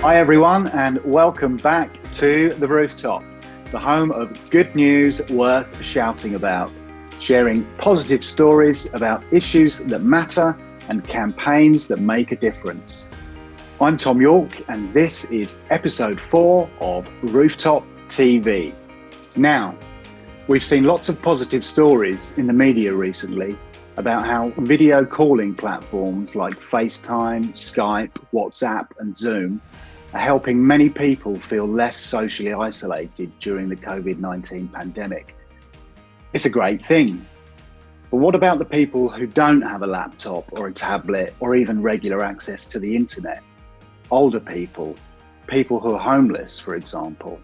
Hi, everyone, and welcome back to The Rooftop, the home of good news worth shouting about, sharing positive stories about issues that matter and campaigns that make a difference. I'm Tom York, and this is episode four of Rooftop TV. Now, we've seen lots of positive stories in the media recently about how video calling platforms like FaceTime, Skype, WhatsApp, and Zoom are helping many people feel less socially isolated during the COVID 19 pandemic. It's a great thing. But what about the people who don't have a laptop or a tablet or even regular access to the internet? Older people, people who are homeless, for example.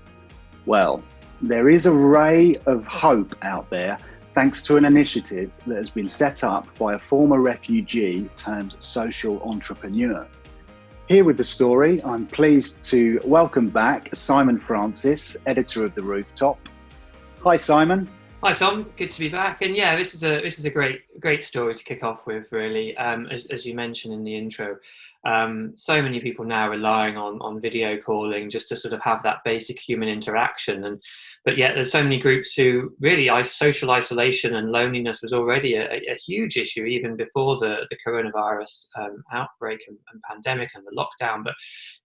Well, there is a ray of hope out there thanks to an initiative that has been set up by a former refugee turned social entrepreneur. Here with the story, I'm pleased to welcome back Simon Francis, editor of The Rooftop. Hi, Simon. Hi, Tom. Good to be back. And yeah, this is a this is a great great story to kick off with. Really, um, as as you mentioned in the intro, um, so many people now relying on on video calling just to sort of have that basic human interaction and but yet there's so many groups who really social isolation and loneliness was already a, a huge issue even before the the coronavirus um, outbreak and, and, pandemic and the lockdown. But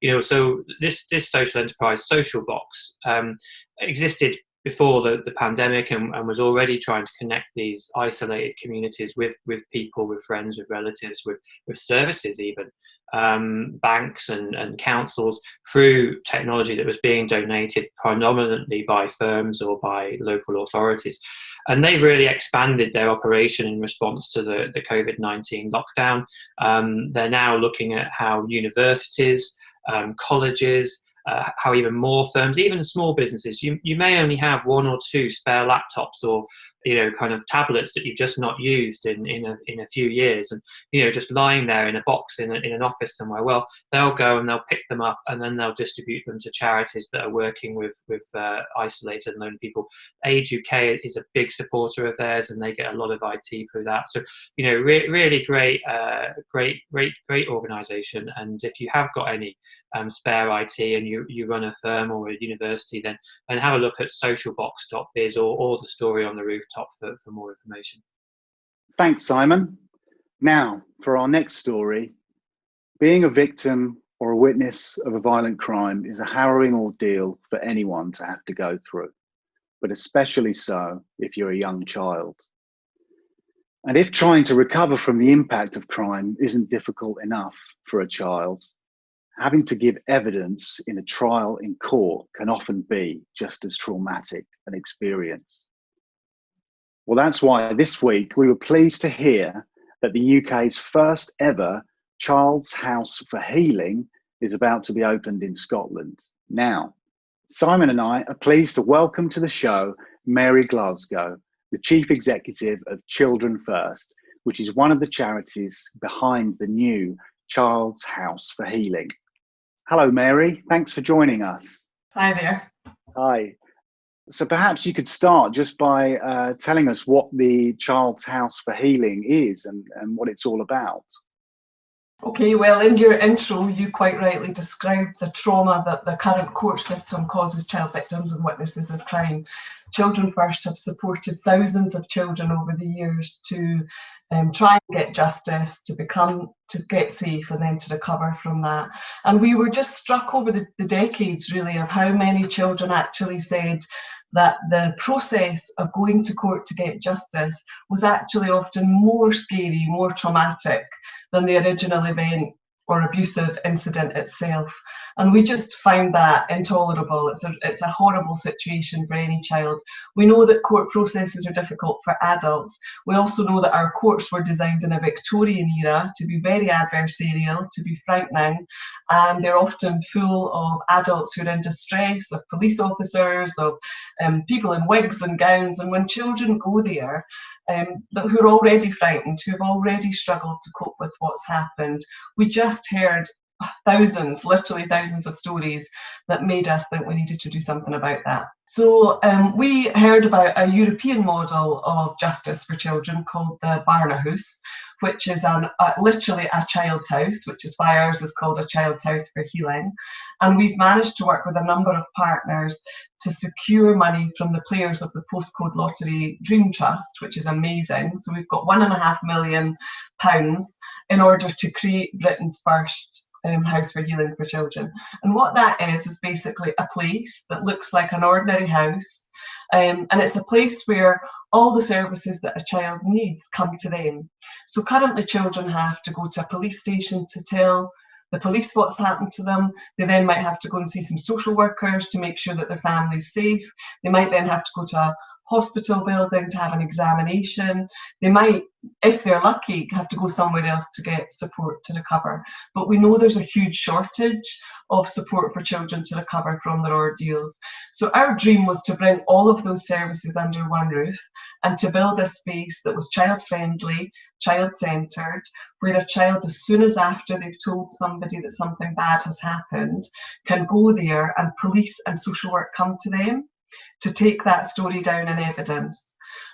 you know so this this social enterprise social box um, existed before the, the pandemic and, and, was already trying to connect these isolated communities with with people with friends with relatives with with services even um, banks and, and councils through technology that was being donated predominantly by firms or by local authorities. And they've really expanded their operation in response to the, the COVID 19 lockdown. Um, they're now looking at how universities, um, colleges, uh, how even more firms, even small businesses, you, you may only have one or two spare laptops or you know kind of tablets that you've just not used in in a, in a few years and you know just lying there in a box in, a, in an office somewhere. Well they'll go and they'll pick them up and then they'll distribute them to charities that are working with with uh, isolated and lonely people. Age UK is a big supporter of theirs and they get a lot of it through that. So you know re really great uh, great great great organization. And if you have got any um, spare IT and you, you run a firm or a university, then and have a look at socialbox.biz or, or the story on the roof top for, for more information. Thanks, Simon. Now, for our next story, being a victim or a witness of a violent crime is a harrowing ordeal for anyone to have to go through, but especially so if you're a young child. And if trying to recover from the impact of crime isn't difficult enough for a child, having to give evidence in a trial in court can often be just as traumatic an experience. Well, that's why this week we were pleased to hear that the UK's first ever Child's House for Healing is about to be opened in Scotland. Now, Simon and I are pleased to welcome to the show Mary Glasgow, the Chief Executive of Children First, which is one of the charities behind the new Child's House for Healing. Hello, Mary. Thanks for joining us. Hi there. Hi. So perhaps you could start just by uh, telling us what the Child's House for Healing is and, and what it's all about. Okay, well, in your intro, you quite rightly described the trauma that the current court system causes child victims and witnesses of crime. Children First have supported thousands of children over the years to um, try and get justice, to become, to get safe and then to recover from that. And we were just struck over the, the decades really of how many children actually said that the process of going to court to get justice was actually often more scary, more traumatic than the original event or abusive incident itself. And we just find that intolerable. It's a, it's a horrible situation for any child. We know that court processes are difficult for adults. We also know that our courts were designed in a Victorian era to be very adversarial, to be frightening, and they're often full of adults who are in distress, of police officers, of um, people in wigs and gowns. And when children go there, um, who are already frightened, who have already struggled to cope with what's happened. We just heard thousands, literally thousands of stories that made us think we needed to do something about that. So um, we heard about a European model of justice for children called the Barnahus, which is an, uh, literally a child's house, which is why ours is called a child's house for healing. And we've managed to work with a number of partners to secure money from the players of the postcode lottery Dream Trust, which is amazing. So we've got one and a half million pounds in order to create Britain's first um, House for Healing for Children. And what that is, is basically a place that looks like an ordinary house. Um, and it's a place where all the services that a child needs come to them. So currently children have to go to a police station to tell the police what's happened to them. They then might have to go and see some social workers to make sure that their family's safe. They might then have to go to a hospital building to have an examination. They might, if they're lucky, have to go somewhere else to get support to recover. But we know there's a huge shortage of support for children to recover from their ordeals. So our dream was to bring all of those services under one roof and to build a space that was child friendly, child centred, where a child, as soon as after they've told somebody that something bad has happened, can go there and police and social work come to them to take that story down in evidence.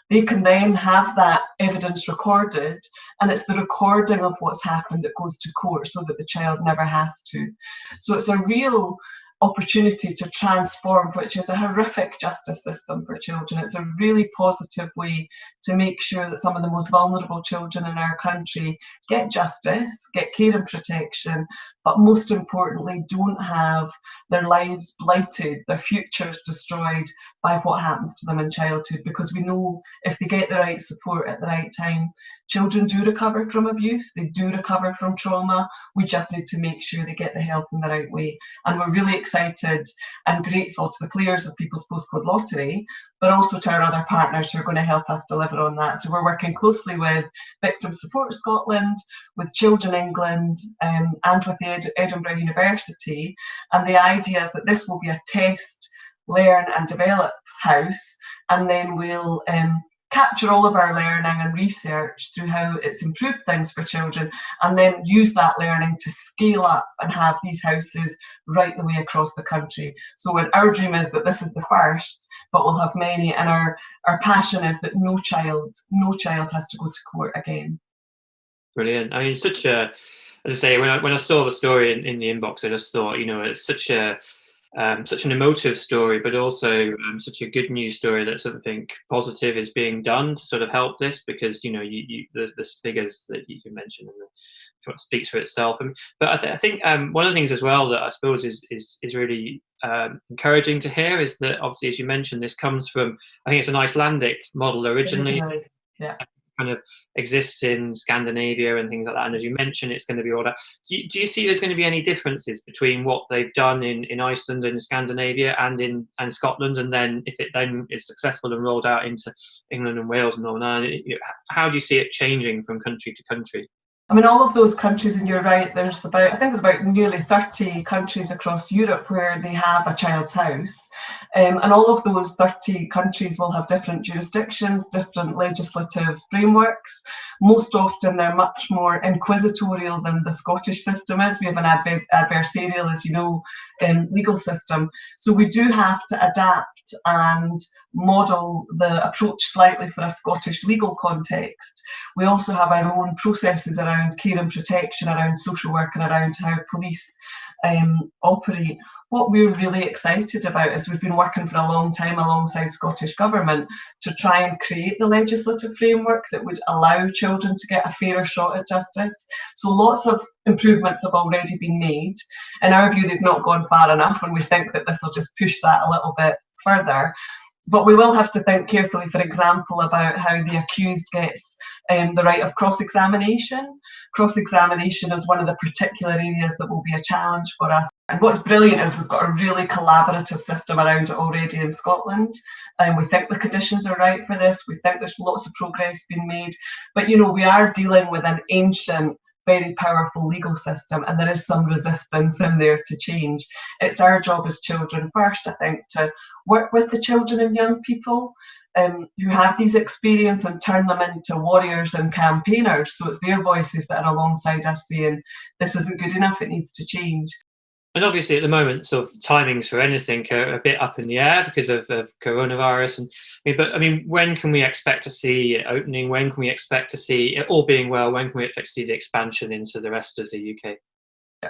They can then have that evidence recorded and it's the recording of what's happened that goes to court so that the child never has to. So it's a real opportunity to transform, which is a horrific justice system for children. It's a really positive way to make sure that some of the most vulnerable children in our country get justice, get care and protection, but most importantly, don't have their lives blighted, their futures destroyed by what happens to them in childhood. Because we know if they get the right support at the right time, children do recover from abuse, they do recover from trauma. We just need to make sure they get the help in the right way. And we're really excited and grateful to the players of People's Postcode Lottery but also to our other partners who are going to help us deliver on that. So we're working closely with Victim Support Scotland, with Children England um, and with Ed Edinburgh University. And the idea is that this will be a test, learn and develop house and then we'll um, capture all of our learning and research through how it's improved things for children and then use that learning to scale up and have these houses right the way across the country. So our dream is that this is the first, but we'll have many and our, our passion is that no child, no child has to go to court again. Brilliant. I mean, such a, as I say, when I, when I saw the story in, in the inbox, I just thought, you know, it's such a, um, such an emotive story, but also um, such a good news story that something positive is being done to sort of help this because you know you, you the, the figures that you mentioned and the, speaks for itself. And, but I, th I think um, one of the things as well that I suppose is is is really um, encouraging to hear is that obviously as you mentioned this comes from I think it's an Icelandic model originally. originally yeah kind of exists in Scandinavia and things like that. And as you mentioned, it's going to be all that. Do you, do you see there's going to be any differences between what they've done in, in Iceland and Scandinavia and in and Scotland? And then if it then is successful and rolled out into England and Wales and Northern Ireland, how do you see it changing from country to country? I mean, all of those countries, and you're right, there's about, I think there's about nearly 30 countries across Europe where they have a child's house. Um, and all of those 30 countries will have different jurisdictions, different legislative frameworks. Most often they're much more inquisitorial than the Scottish system is. We have an adver adversarial, as you know, um, legal system. So we do have to adapt and model the approach slightly for a Scottish legal context. We also have our own processes around care and protection, around social work and around how police um, operate. What we're really excited about is we've been working for a long time alongside Scottish Government to try and create the legislative framework that would allow children to get a fairer shot at justice. So lots of improvements have already been made. In our view, they've not gone far enough and we think that this will just push that a little bit further. But we will have to think carefully, for example, about how the accused gets um, the right of cross-examination. Cross-examination is one of the particular areas that will be a challenge for us. And what's brilliant is we've got a really collaborative system around it already in Scotland. And we think the conditions are right for this. We think there's lots of progress being made. But, you know, we are dealing with an ancient very powerful legal system and there is some resistance in there to change. It's our job as children first, I think, to work with the children and young people um, who have these experience and turn them into warriors and campaigners. So it's their voices that are alongside us saying, this isn't good enough, it needs to change. And obviously, at the moment, sort of timings for anything are a bit up in the air because of, of coronavirus. And I mean, but I mean, when can we expect to see it opening? When can we expect to see it all being well? When can we expect to see the expansion into the rest of the UK?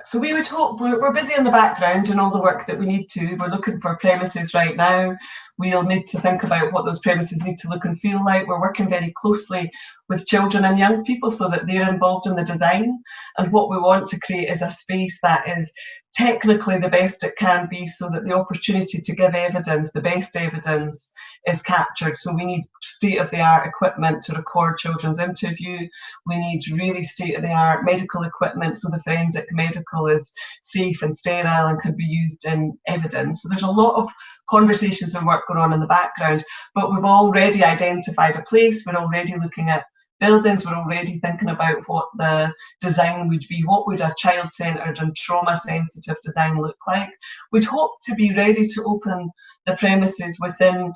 So we would hope we're, we're busy in the background and all the work that we need to. We're looking for premises right now. We'll need to think about what those premises need to look and feel like. We're working very closely with children and young people so that they're involved in the design. And what we want to create is a space that is technically the best it can be so that the opportunity to give evidence, the best evidence, is captured. So we need state-of-the-art equipment to record children's interview. We need really state-of-the-art medical equipment so the forensic medical is safe and sterile and can be used in evidence. So there's a lot of conversations and work going on in the background, but we've already identified a place. We're already looking at buildings, we're already thinking about what the design would be. What would a child-centred and trauma-sensitive design look like? We'd hope to be ready to open the premises within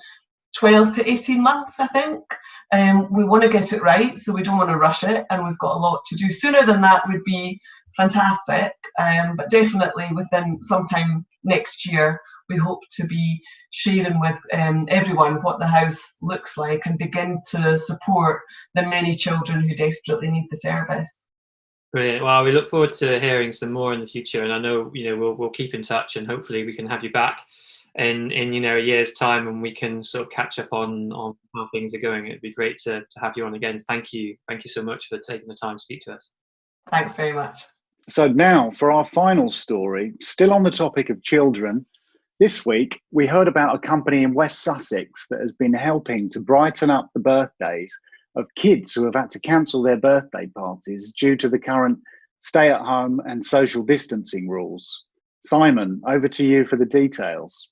12 to 18 months, I think. Um, we want to get it right, so we don't want to rush it, and we've got a lot to do. Sooner than that would be fantastic, um, but definitely within sometime next year, we hope to be sharing with um, everyone what the house looks like and begin to support the many children who desperately need the service. Brilliant. Well, we look forward to hearing some more in the future, and I know you know we'll we'll keep in touch, and hopefully we can have you back in in you know a year's time, and we can sort of catch up on on how things are going. It'd be great to, to have you on again. Thank you, thank you so much for taking the time to speak to us. Thanks very much. So now for our final story, still on the topic of children, this week, we heard about a company in West Sussex that has been helping to brighten up the birthdays of kids who have had to cancel their birthday parties due to the current stay at home and social distancing rules. Simon, over to you for the details.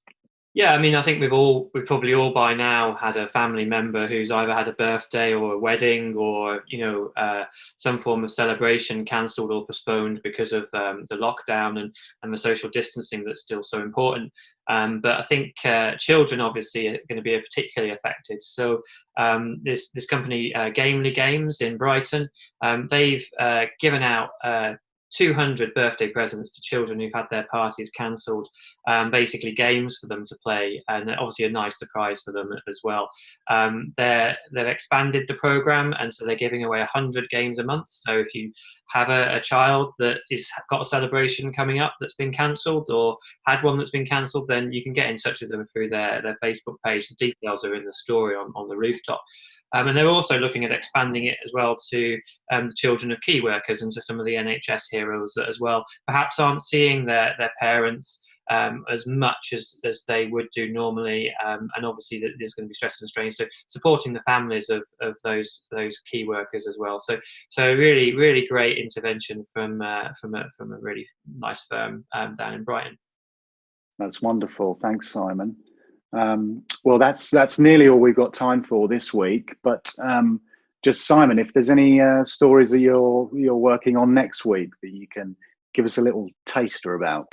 Yeah, I mean, I think we've all, we've probably all by now had a family member who's either had a birthday or a wedding or, you know, uh, some form of celebration cancelled or postponed because of um, the lockdown and, and the social distancing that's still so important. Um, but I think uh, children obviously are going to be particularly affected. So um, this this company, uh, Gamely Games in Brighton, um, they've uh, given out uh, 200 birthday presents to children who've had their parties cancelled, um, basically games for them to play, and obviously a nice surprise for them as well. Um, they're, they've expanded the program, and so they're giving away 100 games a month. So if you have a, a child that is got a celebration coming up that's been cancelled or had one that's been cancelled, then you can get in touch with them through their, their Facebook page. The details are in the story on, on the rooftop. Um, and they're also looking at expanding it as well to um, the children of key workers and to some of the NHS heroes that as well perhaps aren't seeing their, their parents um, as much as, as they would do normally. Um, and obviously there's going to be stress and strain. So supporting the families of, of those those key workers as well. So so really, really great intervention from, uh, from, a, from a really nice firm um, down in Brighton. That's wonderful. Thanks, Simon. Um, well, that's that's nearly all we've got time for this week. But um, just Simon, if there's any uh, stories that you're you're working on next week that you can give us a little taster about.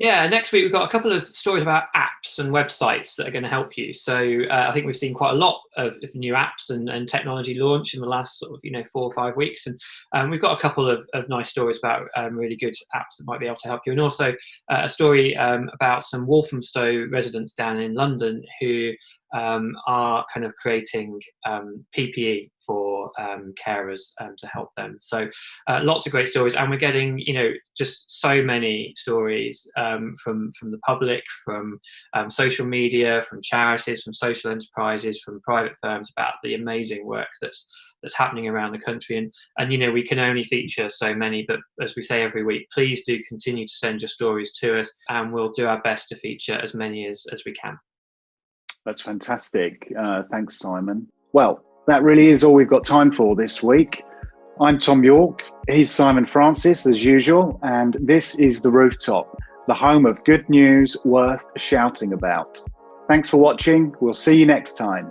Yeah, next week we've got a couple of stories about apps and websites that are going to help you. So uh, I think we've seen quite a lot of, of new apps and, and, technology launch in the last sort of you know four or five weeks, and um, we've got a couple of, of nice stories about um, really good apps that might be able to help you, and also uh, a story um, about some Walthamstow residents down in London who um, are kind of creating um, PPE for um, carers um, to help them. So uh, lots of great stories, and we're getting you know just so many stories um, from from the public, from um, social media, from charities, from social enterprises, from private firms about the amazing work that's that's happening around the country and and you know we can only feature so many but as we say every week please do continue to send your stories to us and we'll do our best to feature as many as as we can that's fantastic. Uh, thanks, Simon. Well, that really is all we've got time for this week. I'm Tom York, he's Simon Francis as usual, and this is The Rooftop, the home of good news worth shouting about. Thanks for watching. We'll see you next time.